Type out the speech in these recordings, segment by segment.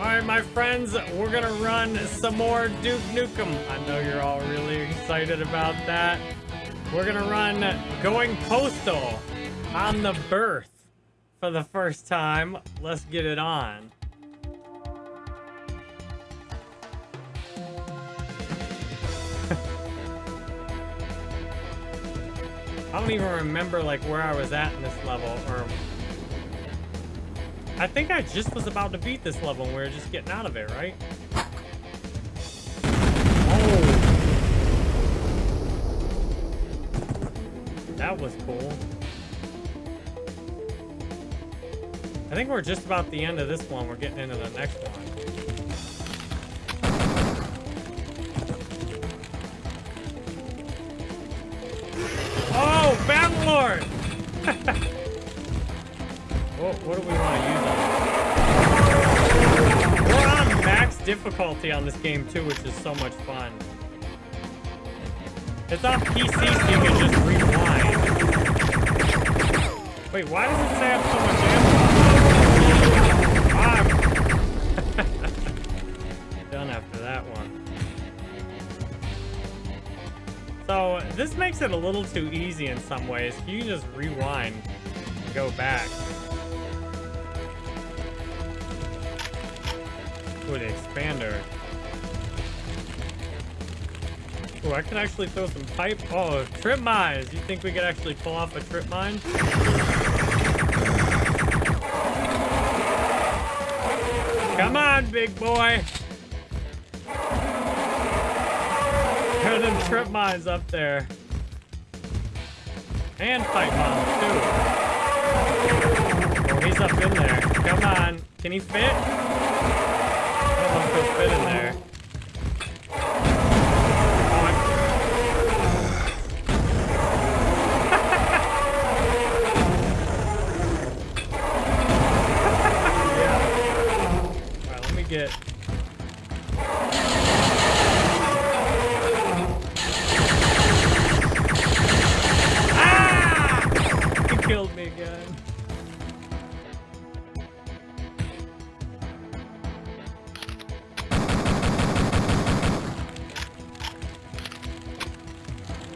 Alright, my friends, we're gonna run some more Duke Nukem. I know you're all really excited about that. We're gonna run Going Postal on the Birth for the first time. Let's get it on. I don't even remember like where I was at in this level or I think I just was about to beat this level and we were just getting out of it, right? Oh. That was cool. I think we're just about the end of this one. We're getting into the next one. Oh, Battlelord! what, what do we want to use We're on max difficulty on this game too, which is so much fun. It's on PC, so you can just rewind. Wait, why does it say I have so much ammo? I'm ah. done after that one. So, this makes it a little too easy in some ways. You can just rewind go back. Ooh, the expander. Ooh, I can actually throw some pipe. Oh, trip mines. You think we could actually pull off a trip mine? Come on, big boy. There are them trip mines up there. And pipe bombs, too. Oh, he's up in there. Come on. Can he fit? If he'll fit in there.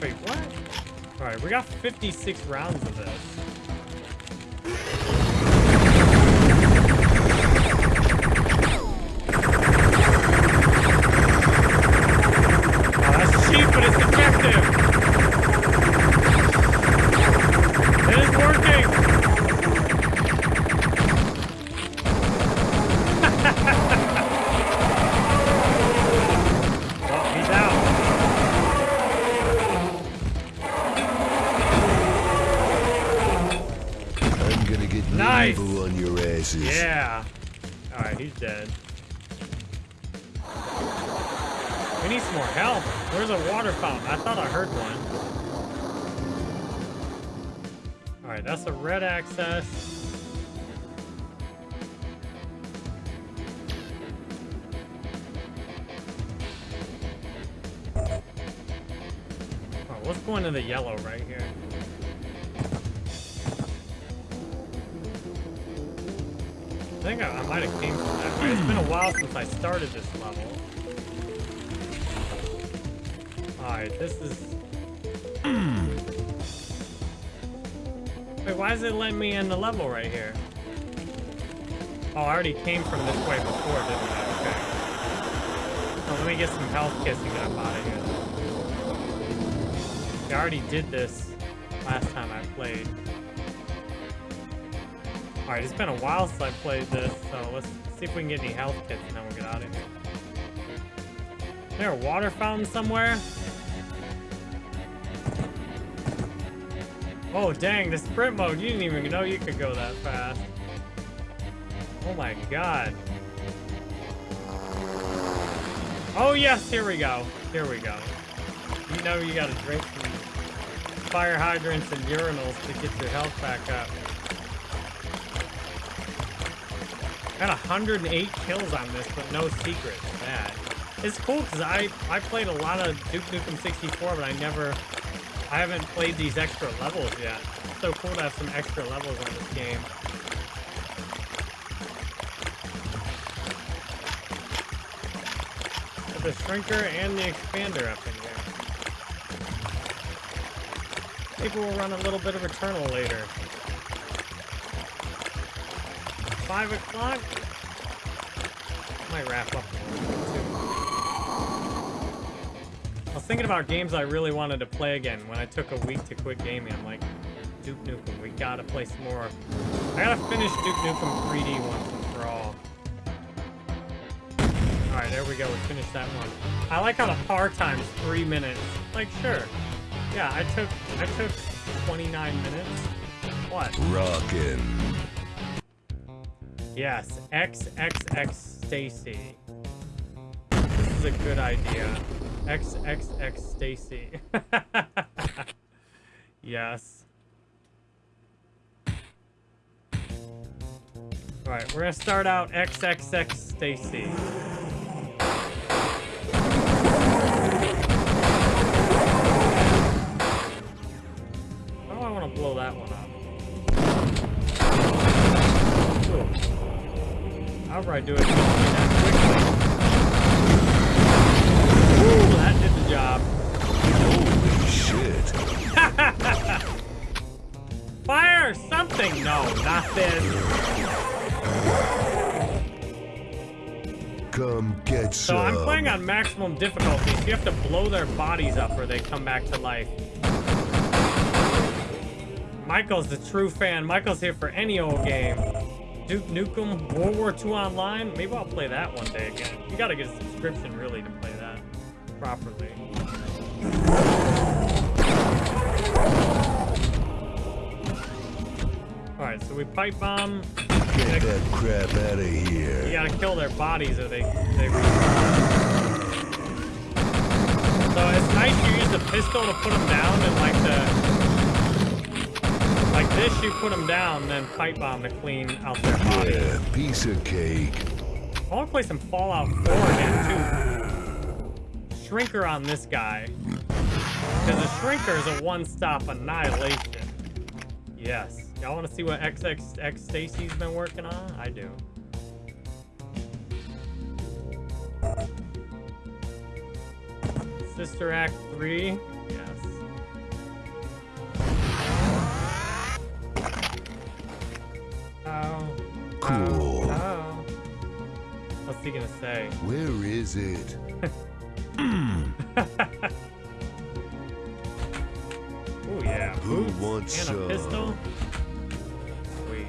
Wait, what? Alright, we got 56 rounds of this. Oh, that's cheap, but it's effective. The yellow right here. I think I, I might have came from that. It's been a while since I started this level. Alright, this is... Wait, why is it letting me in the level right here? Oh, I already came from this way before, didn't I? Okay. Oh, let me get some health kits and get up out of here. I already did this last time I played. Alright, it's been a while since I played this, so let's see if we can get any health kits and then we'll get out of here. Is there a water fountain somewhere? Oh, dang, the sprint mode. You didn't even know you could go that fast. Oh my god. Oh, yes, here we go. Here we go. You know you gotta drink fire hydrants and urinals to get your health back up. Got 108 kills on this, but no secrets. Bad. It's cool because I I played a lot of Duke Nukem 64, but I never I haven't played these extra levels yet. It's so cool to have some extra levels on this game. the shrinker and the expander up in here. Maybe we'll run a little bit of Eternal later. Five o'clock? Might wrap up. I was thinking about games I really wanted to play again when I took a week to quit gaming. I'm like, Duke Nukem, we gotta play some more. I gotta finish Duke Nukem 3D once and for all. Alright, there we go. We finished that one. I like how the par time's three minutes. Like, sure. Yeah, I took I took 29 minutes. What? Rockin'. Yes, XXX Stacy. This is a good idea. XXX Stacy. yes. Alright, we're gonna start out XXX Stacy. Want to blow that one up? Ooh. However I do it, that quickly. Ooh, that did the job. Holy shit. Fire something! No, not this. Come get some. So. I'm playing on maximum difficulty, so you have to blow their bodies up or they come back to life. Michael's the true fan. Michael's here for any old game. Duke Nukem, World War II Online. Maybe I'll play that one day again. You gotta get a subscription, really, to play that properly. Alright, so we pipe bomb. Get that crap out of here. You gotta kill their bodies or they they. So it's nice you use the pistol to put them down and like the like this you put them down then pipe bomb to clean out their bodies. Yeah, piece of cake. I want to play some Fallout 4 again too. Shrinker on this guy because the Shrinker is a one-stop annihilation. Yes. Y'all want to see what XXX Stacy's been working on? I do. Sister Act 3. Oh. Cool. Oh. What's he gonna say? Where is it? Oh yeah. Who wants and a some? pistol? Sweet.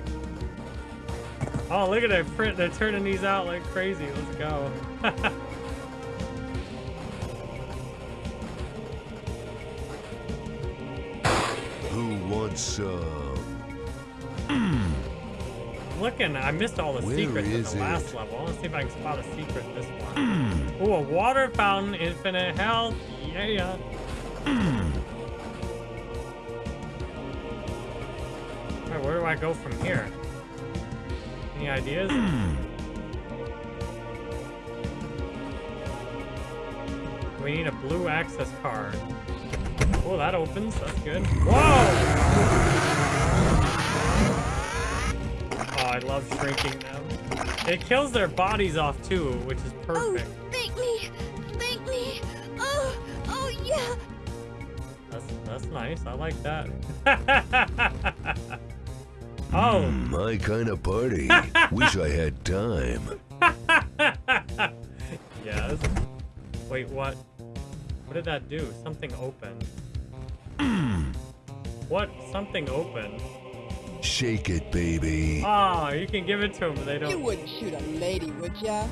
Oh, look at that print. They're turning these out like crazy. Let's go. Who wants some? Looking, I missed all the Where secrets in the last it? level. Let's see if I can spot a secret this one. Hmm. Ooh, a water fountain, infinite health. Yeah. Hmm. Alright, where do I go from here? Any ideas? Hmm. we need a blue access card. Oh, that opens. That's good. Whoa! I love shrinking them. It kills their bodies off too, which is perfect. Oh, perfect. thank me! Thank me! Oh, oh yeah! That's that's nice. I like that. oh, hmm, My kind of party. Wish I had time. yes. Wait, what? What did that do? Something opened. Hmm. what? Something opened. Shake it, baby. Oh, you can give it to them. They don't. You wouldn't shoot a lady, would ya?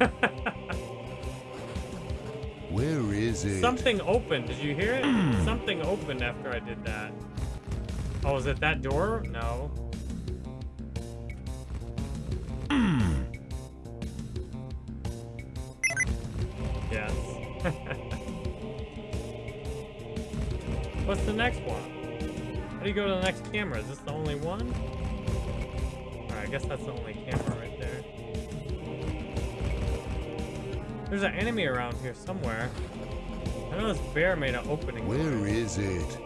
Where is it? Something opened. Did you hear it? Something opened after I did that. Oh, is it that door? No. Camera? Is this the only one? Alright, I guess that's the only camera right there. There's an enemy around here somewhere. I know this bear made an opening. Where noise. is it?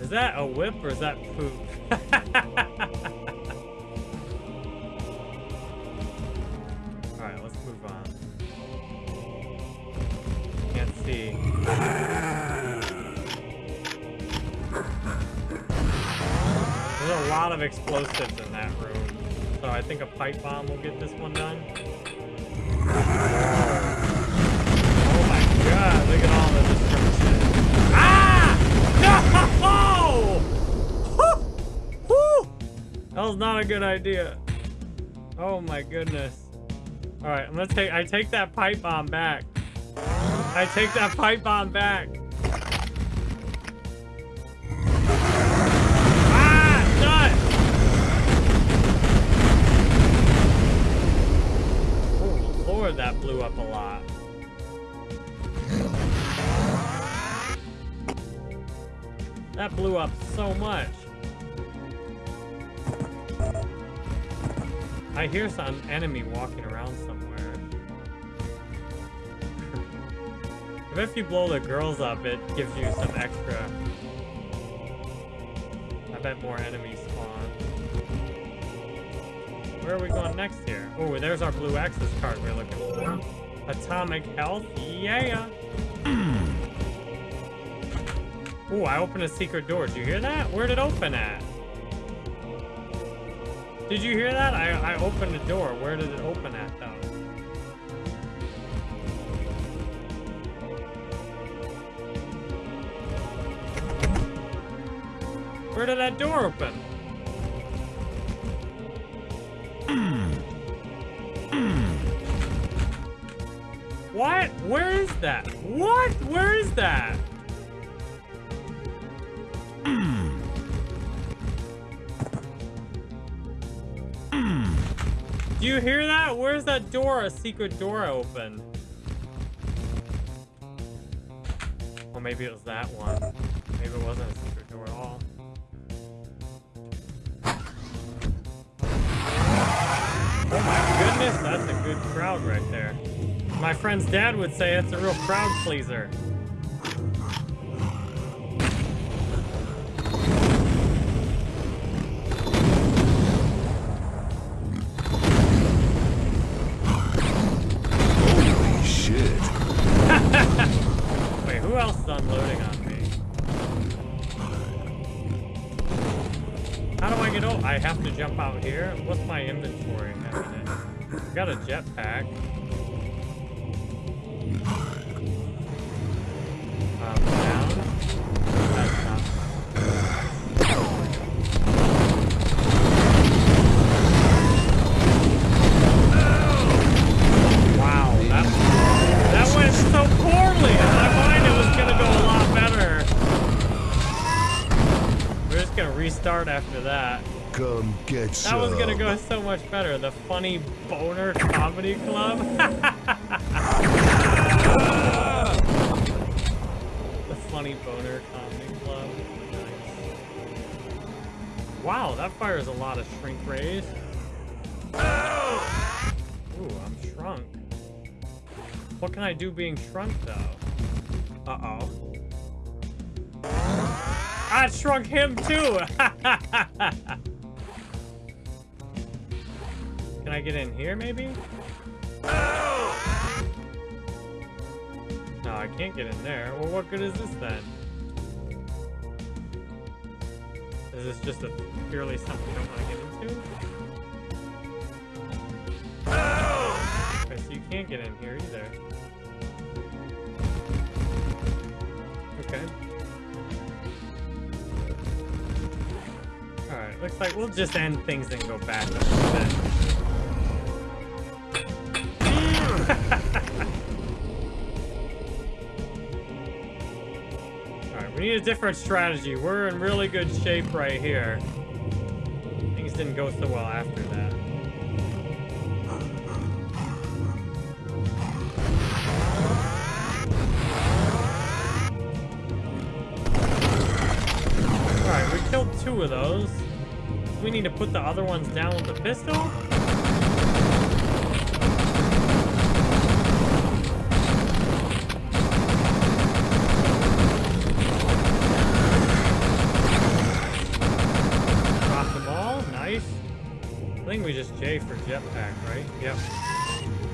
Is that a whip or is that poop? explosives in that room. So I think a pipe bomb will get this one done. Oh my god, look at all the destruction. Ah! No! Woo! Woo! That was not a good idea. Oh my goodness. Alright, I'm gonna take I take that pipe bomb back. I take that pipe bomb back. Blew up so much. I hear some enemy walking around somewhere. If you blow the girls up, it gives you some extra. I bet more enemies spawn. Where are we going next here? Oh, there's our blue access card we're looking for. Atomic health, yeah! Ooh, I opened a secret door. Did you hear that? Where'd it open at? Did you hear that? I, I opened a door. Where did it open at, though? Where did that door open? what? Where is that? What? Where is that? Do you hear that? Where's that door? A secret door open. Well, maybe it was that one. Maybe it wasn't a secret door at all. Oh my goodness, that's a good crowd right there. My friend's dad would say it's a real crowd pleaser. After that. Come get That some. was gonna go so much better. The funny boner comedy club. the funny boner comedy club. Nice. Wow, that fires a lot of shrink rays. Ooh, I'm shrunk. What can I do being shrunk though? Uh-oh. I shrunk him too! Can I get in here maybe? No, I can't get in there. Well, what good is this then? Is this just a purely something you don't want to get into? Okay, so you can't get in here either. Okay. Alright, looks like we'll just end things and go back. Alright, we need a different strategy. We're in really good shape right here. Things didn't go so well after that. Two of those. We need to put the other ones down with the pistol? Drop them all, nice. I think we just J for jetpack, right? Yep.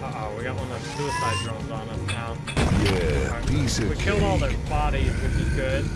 Uh-oh, we got one of those suicide drones on us now. Yeah, Alright, piece we killed all their bodies, which is good.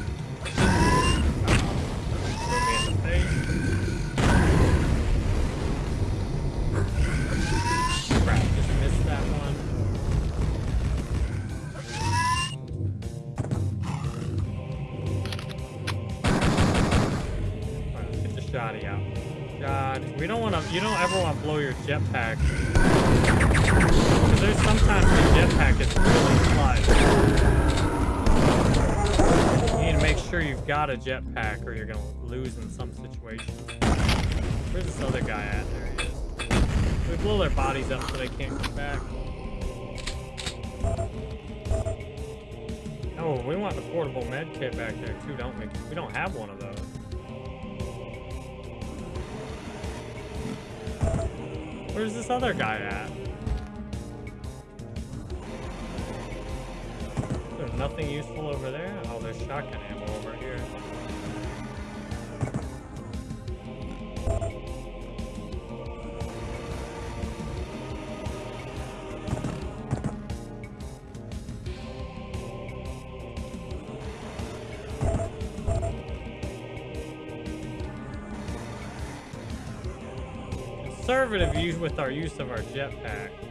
Sure you've got a jetpack, or you're gonna lose in some situation. Where's this other guy at? There he is. We blow their bodies up so they can't come back. Oh, we want the portable med kit back there too, don't we? We don't have one of those. Where's this other guy at? Nothing useful over there? Oh, there's shotgun ammo over here. Conservative use with our use of our jetpack.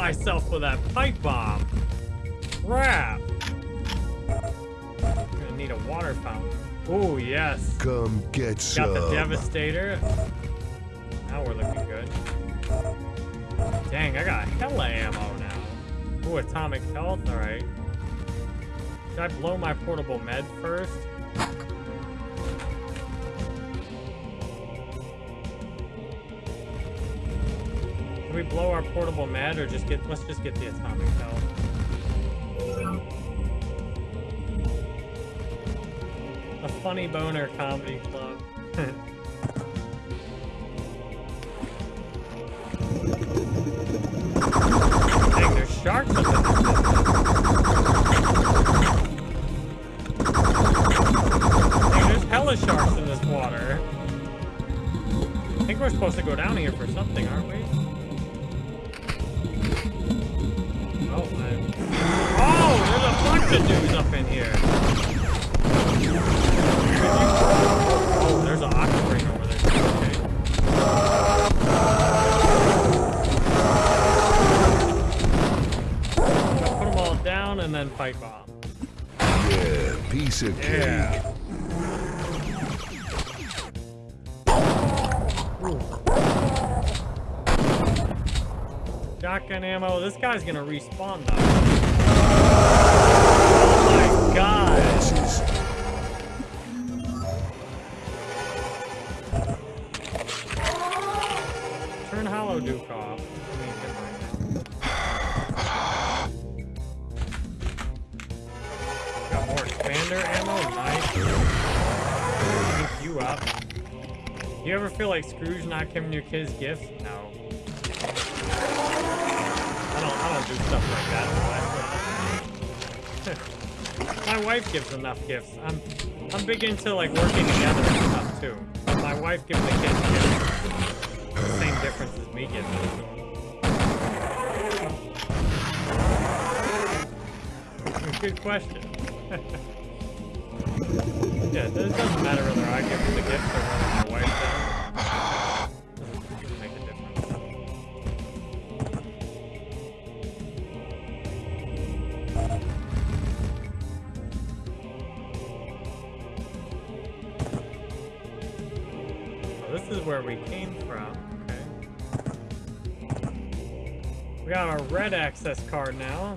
Myself with that pipe bomb. Crap. Gonna need a water fountain. Oh yes. Come get Got some. the Devastator. Now we're looking good. Dang, I got hella ammo now. Ooh, atomic health. All right. Should I blow my portable med first? We blow our portable med or just get, let's just get the atomic health. A funny boner comedy club. Then fight bomb. Yeah, piece of cake. Yeah. Shotgun ammo. This guy's gonna respawn though. Oh my god. Feel like Scrooge not giving your kids gifts? No. I don't. I don't do stuff like that. My wife gives enough gifts. I'm. I'm big into like working together and stuff too. My wife gives the kids gifts. Same difference as me giving them. Good question. yeah, it doesn't matter whether I give them the gift or whether where we came from. Okay. We got our red access card now.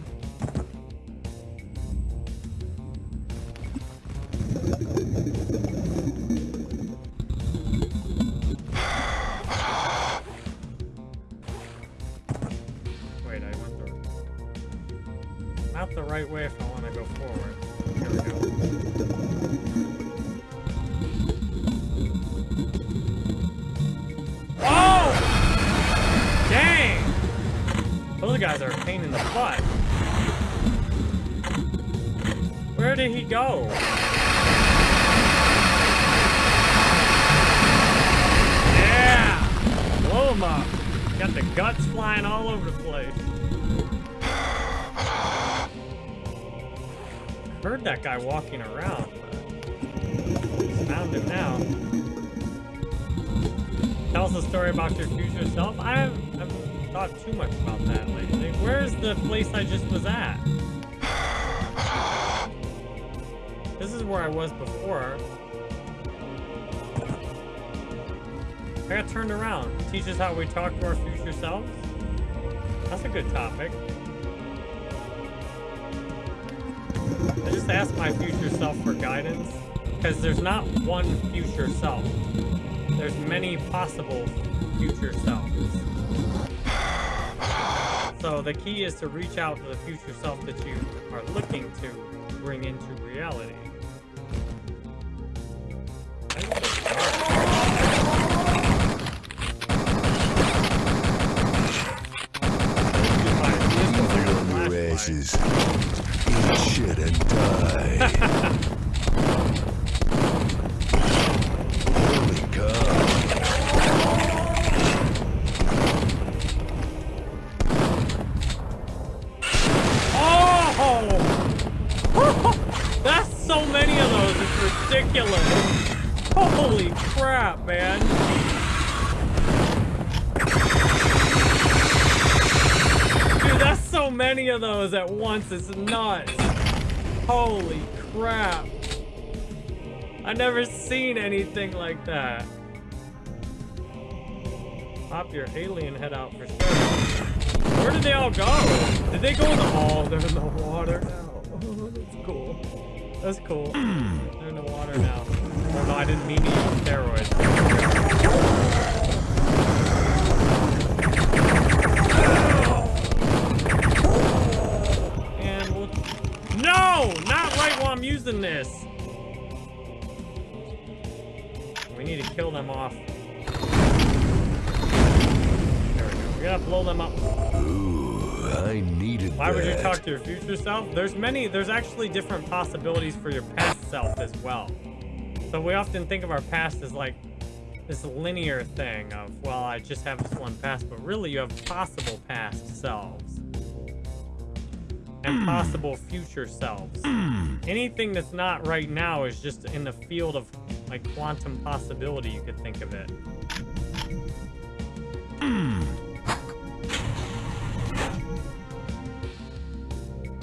Guy walking around, found him now. Tell us a story about your future self. I haven't, I haven't thought too much about that lately. Where's the place I just was at? This is where I was before. I got turned around. Teaches how we talk to our future selves. That's a good topic. I just ask my future self for guidance because there's not one future self. There's many possible future selves. So the key is to reach out to the future self that you are looking to bring into reality. Once. It's nuts. Holy crap. i never seen anything like that. Pop your alien head out for sure. Where did they all go? Did they go in the... Oh, they're in the water now. That's cool. That's cool. they're in the water now. Oh, no, I didn't mean to use steroids. I'm using this. We need to kill them off. There we go. We gotta blow them up. Ooh, I needed Why would you talk to your future self? There's many, there's actually different possibilities for your past self as well. So we often think of our past as like this linear thing of, well, I just have this one past, but really you have possible past selves. And hmm. possible future selves. Hmm. Anything that's not right now is just in the field of like quantum possibility, you could think of it. Hmm.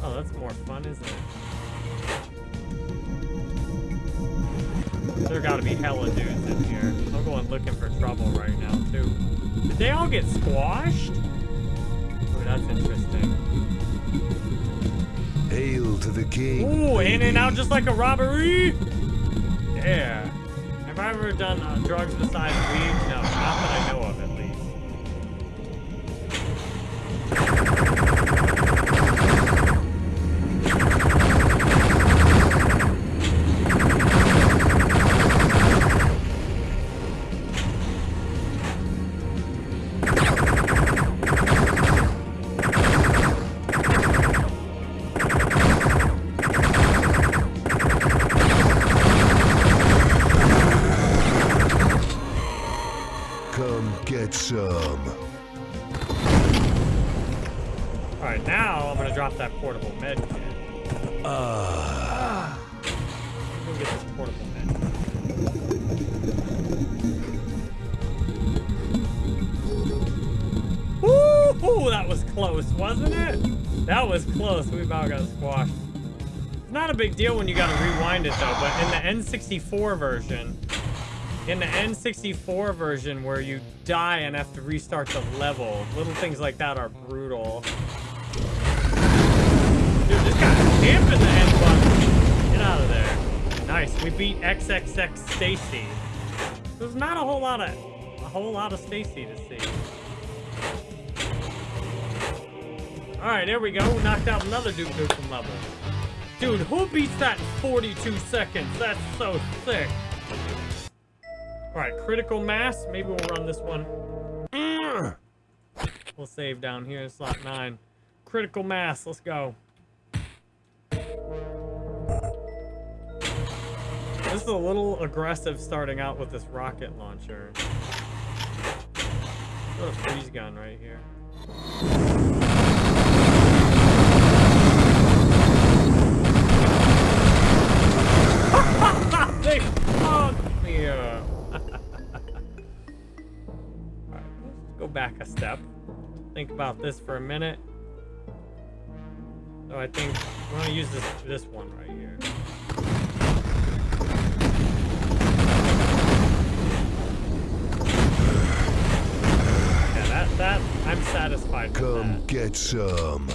Oh, that's more fun, isn't it? There gotta be hella dudes in here. I'm going looking for trouble right now, too. Did they all get squashed? Oh, that's interesting. Hail to the king. Ooh, in and out just like a robbery! Yeah. Have I ever done uh, drugs besides weed? No, not that I know of, at big deal when you gotta rewind it though, but in the N64 version, in the N64 version where you die and have to restart the level, little things like that are brutal. Dude, this guy's camping the end button. Get out of there. Nice. We beat XXX Stacy. There's not a whole lot of a whole lot of Stacy to see. Alright, there we go. We knocked out another Duke Nukem level. Dude, who beats that in 42 seconds? That's so sick. Alright, critical mass. Maybe we'll run this one. We'll save down here in slot 9. Critical mass, let's go. This is a little aggressive starting out with this rocket launcher. A freeze gun right here. Back a step. Think about this for a minute. So I think we're gonna use this this one right here. Yeah, that that I'm satisfied with Come get some.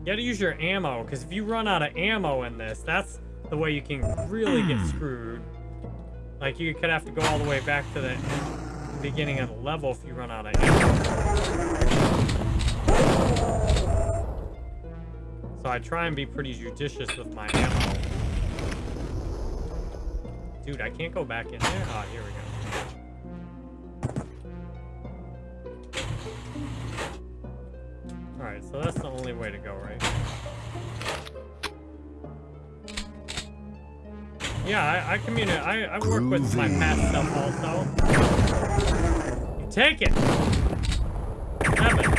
You gotta use your ammo, because if you run out of ammo in this, that's the way you can really get screwed. Like, you could have to go all the way back to the beginning of the level if you run out of ammo. So I try and be pretty judicious with my ammo. Dude, I can't go back in there? Oh, here we go. Alright, so that's the only way to go, right? Yeah, I, I communicate. I, I work with my past stuff also. Take it! Seven.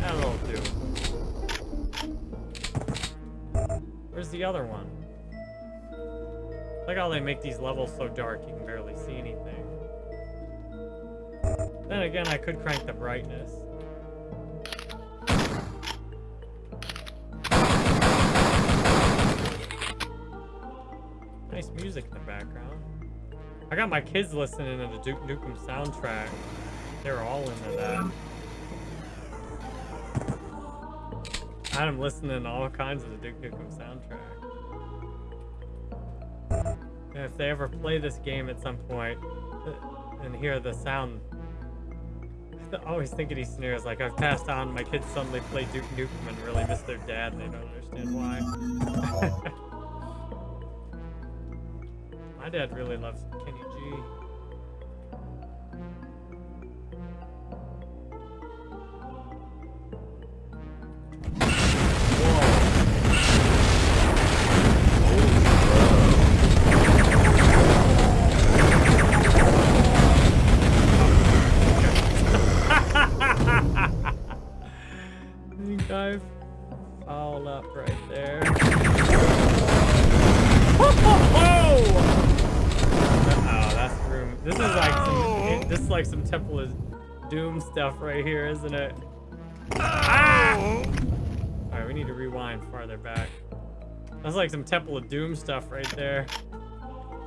That'll do. Where's the other one? Like how they make these levels so dark you can barely see anything. Then again, I could crank the brightness. Nice music in the background. I got my kids listening to the Duke Nukem soundtrack. They're all into that. I had them listening to all kinds of the Duke Nukem soundtrack. And if they ever play this game at some uh, and hear the sound, I always think of these like I've passed on, my kids suddenly play Duke Nukem and really miss their dad and they don't understand why. My dad really loves Kenny G. stuff right here, isn't it? Ah! All right, we need to rewind farther back. That's like some Temple of Doom stuff right there.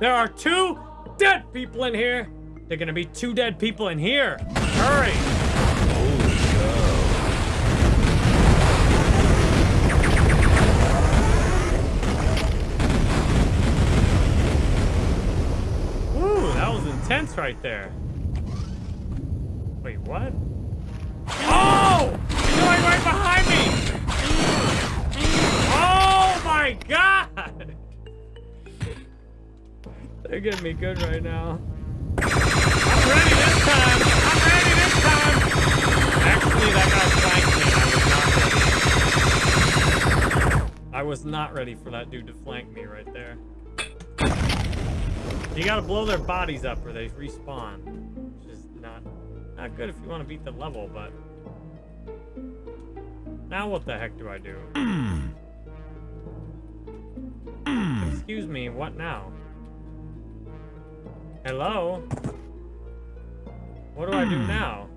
There are two dead people in here. There are gonna be two dead people in here. Hurry! Ooh, that was intense right there. Wait, what? Oh! He's going right behind me! Oh my god! They're getting me good right now. I'm ready this time! I'm ready this time! Actually, that guy flanked me. I was not ready. I was not ready for that dude to flank me right there. You gotta blow their bodies up or they respawn. Not good if you want to beat the level, but now what the heck do I do? Excuse me, what now? Hello? What do I do now?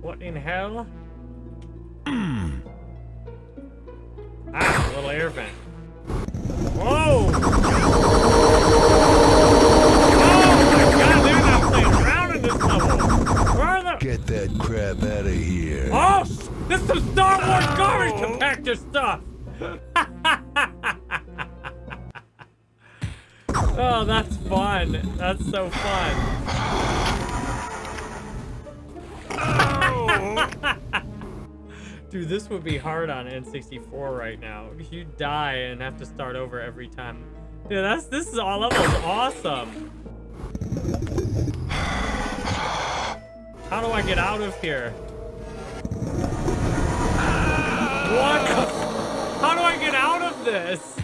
What in hell? ah, little air vent. Whoa! Get that crap out of here. Oh, sh- this is some Star Wars garbage compactor stuff! oh, that's fun. That's so fun. Dude, this would be hard on N64 right now. You die and have to start over every time. Dude, that's this is all levels awesome. How do I get out of here? What? How do I get out of this?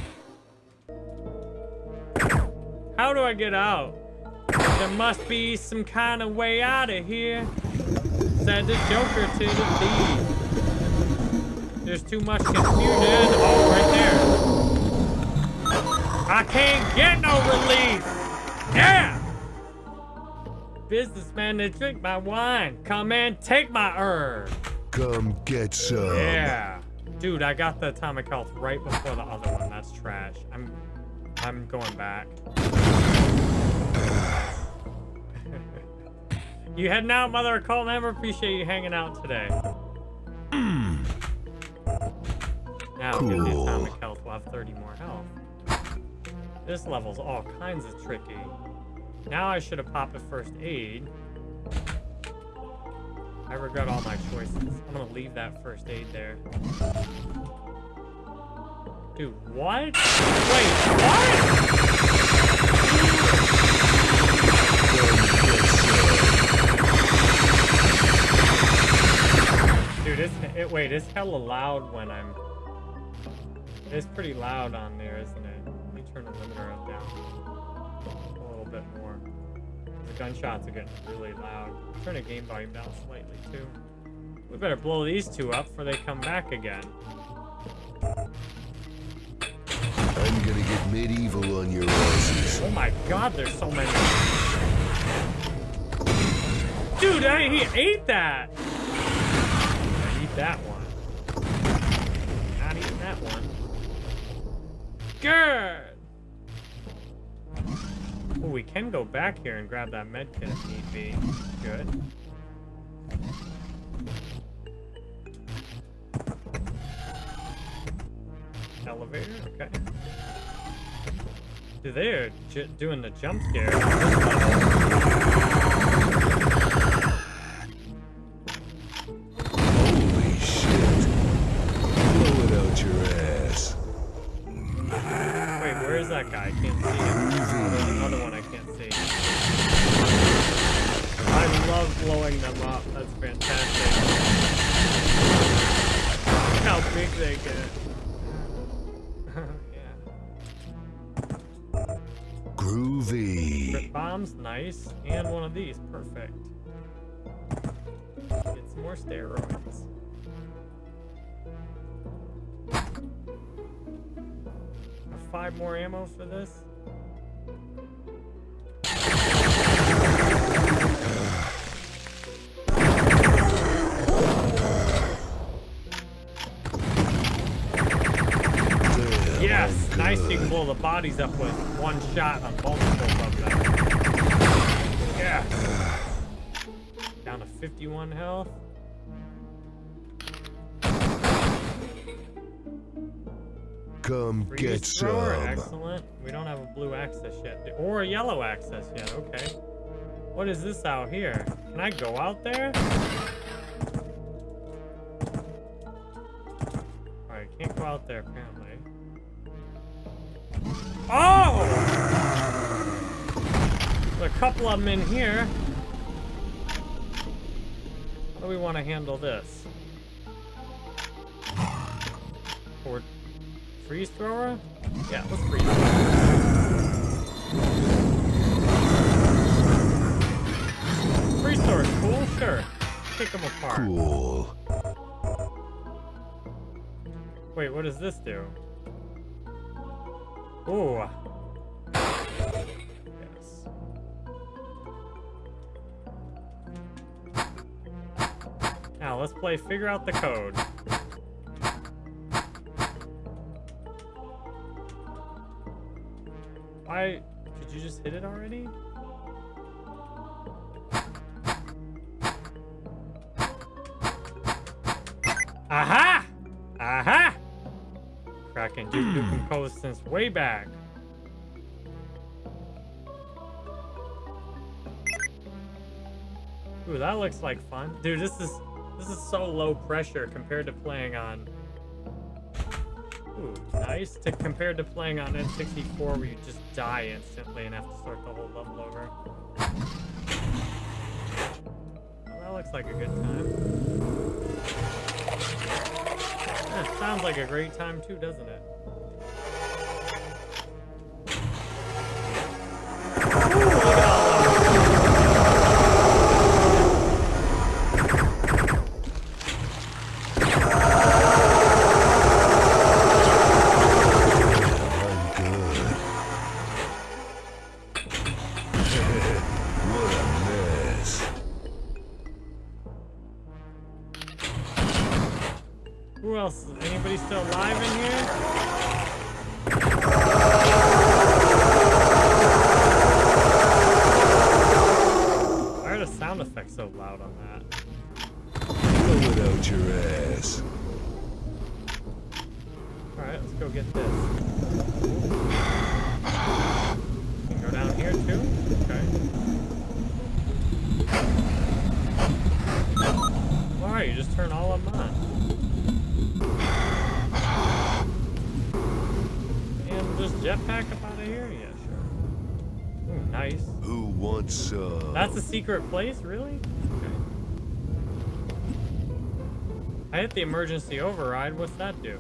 How do I get out? There must be some kind of way out of here. Said the Joker to the thief. There's too much confusion. Oh, right there. I can't get no relief. Yeah. Businessman, they drink my wine. Come in, take my herb. Come get some. Yeah. Dude, I got the atomic health right before the other one. That's trash. I'm I'm going back. you heading out, Mother of Cult member? Appreciate you hanging out today. Hmm. now, get the atomic health. We'll have 30 more health. This level's all kinds of tricky. Now I should have popped a first aid. I regret all my choices. I'm gonna leave that first aid there. Dude, what? Wait, what? Dude, it's it, wait, it's hella loud when I'm. It's pretty loud on there, isn't it? Let me turn the limiter up down gunshots are getting really loud. Turn the game volume down slightly too. We better blow these two up before they come back again. I'm gonna get medieval on your asses. Oh my god, there's so many. Dude, I, he ate that. I eat that one. Not eating that one. Good. Oh, we can go back here and grab that med kit if need be. Good. Elevator, okay. Dude, they're j doing the jump scare. on this level. Holy shit. Blow it out your ass. Wait, where is that guy? I can't see him. Oh, there's another one I can't see. I love blowing them up. That's fantastic. Look how big they get. yeah. Groovy. Crit bombs, nice. And one of these, perfect. Get some more steroids. Five more ammo for this. Nice. You can blow the bodies up with one shot on multiple of them. Yeah. Down to 51 health. Come Freeze get thrower, some. excellent. We don't have a blue access yet, or a yellow access yet. Okay. What is this out here? Can I go out there? Alright, can't go out there apparently. Oh! There's a couple of them in here. How do we want to handle this? Or freeze thrower? Yeah, let's freeze thrower. Freeze thrower's cool, sure. Kick them apart. Cool. Wait, what does this do? Ooh. Yes. Now let's play figure out the code. Why did you just hit it already? Aha! Cracking Duke Nukem since way back. Ooh, that looks like fun. Dude, this is this is so low pressure compared to playing on Ooh, nice. To compared to playing on N64 where you just die instantly and have to start the whole level over. Well, that looks like a good time. Sounds like a great time too, doesn't it? Secret place, really? Okay. I hit the emergency override. What's that do?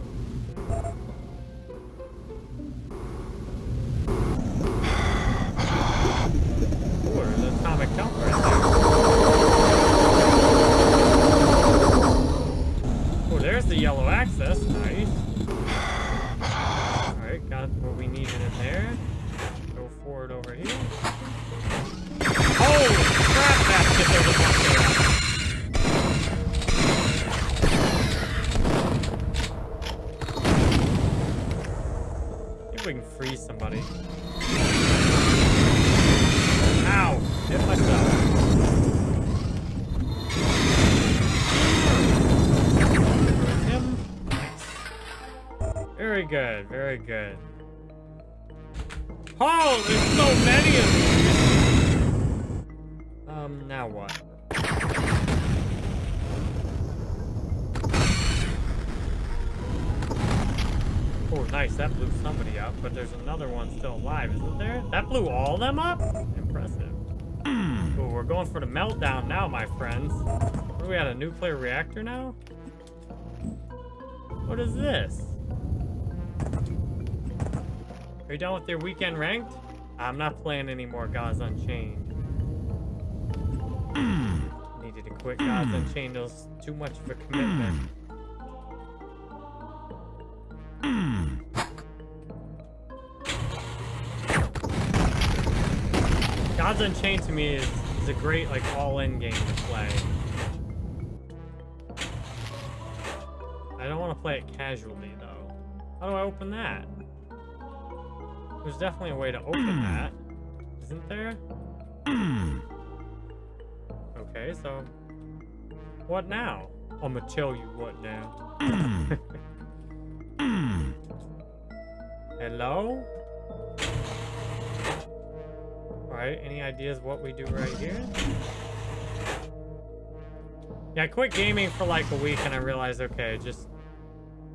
My friends. Are we at, a nuclear reactor now? What is this? Are you done with your weekend ranked? I'm not playing anymore Gods Unchained. Needed to quit Gods Unchained. It was too much of a commitment. Gods Unchained to me is, is a great like all-in game to play. I don't want to play it casually though. How do I open that? There's definitely a way to open hmm. that, isn't there? Hmm. Okay, so what now? I'ma tell you what now. Hmm. Hello? Alright, any ideas what we do right here? Yeah, I quit gaming for like a week and I realized, okay, just...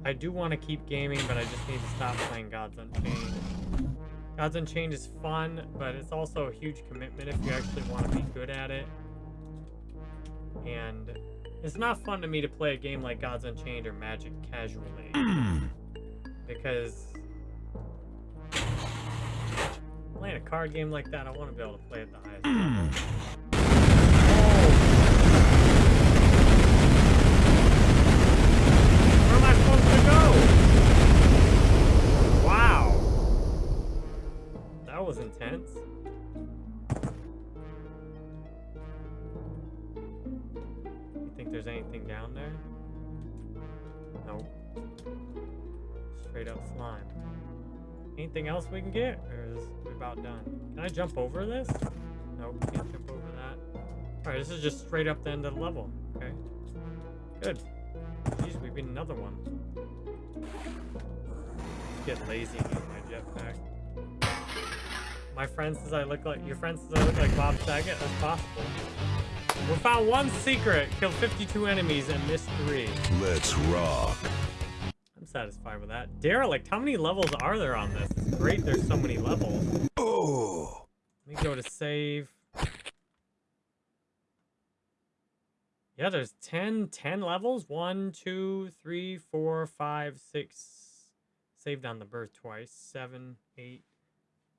I do want to keep gaming, but I just need to stop playing Gods Unchained. Gods Unchained is fun, but it's also a huge commitment if you actually want to be good at it. And it's not fun to me to play a game like Gods Unchained or Magic casually. Hmm. because a card game like that, I want to be able to play at the highest level. Where am I supposed to go? Wow. That was intense. You think there's anything down there? Nope. Straight up slime. Anything else we can get? Or is we about done? Can I jump over this? Nope, can't jump over that. Alright, this is just straight up the end of the level. Okay. Good. Jeez, we beat another one. Get lazy and use my jetpack. My friend says I look like your friend says I look like Bob Saget. That's possible. We found one secret, killed 52 enemies, and missed three. Let's rock. Satisfied with that. Derelict, how many levels are there on this? It's great there's so many levels. Oh. Let me go to save. Yeah, there's 10, 10 levels. One, two, three, four, five, six. Saved on the birth twice. Seven, eight,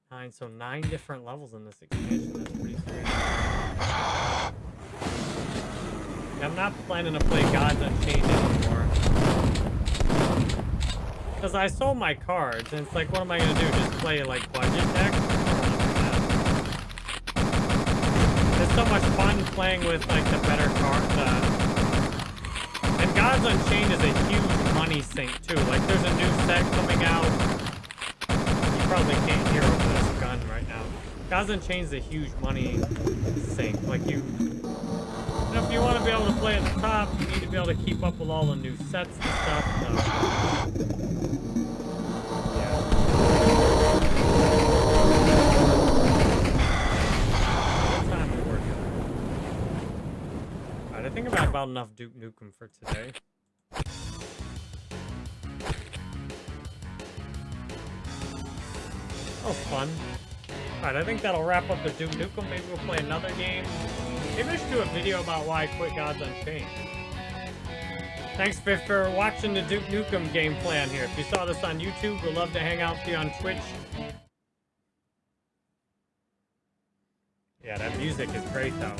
nine. So nine different levels in this expansion. That's pretty sweet. I'm not planning to play Gods Unchained anymore. Because I sold my cards, and it's like, what am I going to do? Just play, like, budget deck? It's so much fun playing with, like, the better cards. Uh... And Gods Unchained is a huge money sink too. Like there's a new set coming out. You probably can't hear over this gun right now. Gods Unchained is a huge money sink. Like you, you know, if you want to be able to play at the top, you need to be able to keep up with all the new sets and stuff. So, about enough Duke Nukem for today. Oh, fun. Alright, I think that'll wrap up the Duke Nukem. Maybe we'll play another game. Maybe I should do a video about why I quit Gods Unchained. Thanks, Fifth, for watching the Duke Nukem game plan here. If you saw this on YouTube, we'd love to hang out with you on Twitch. Yeah, that music is great, though.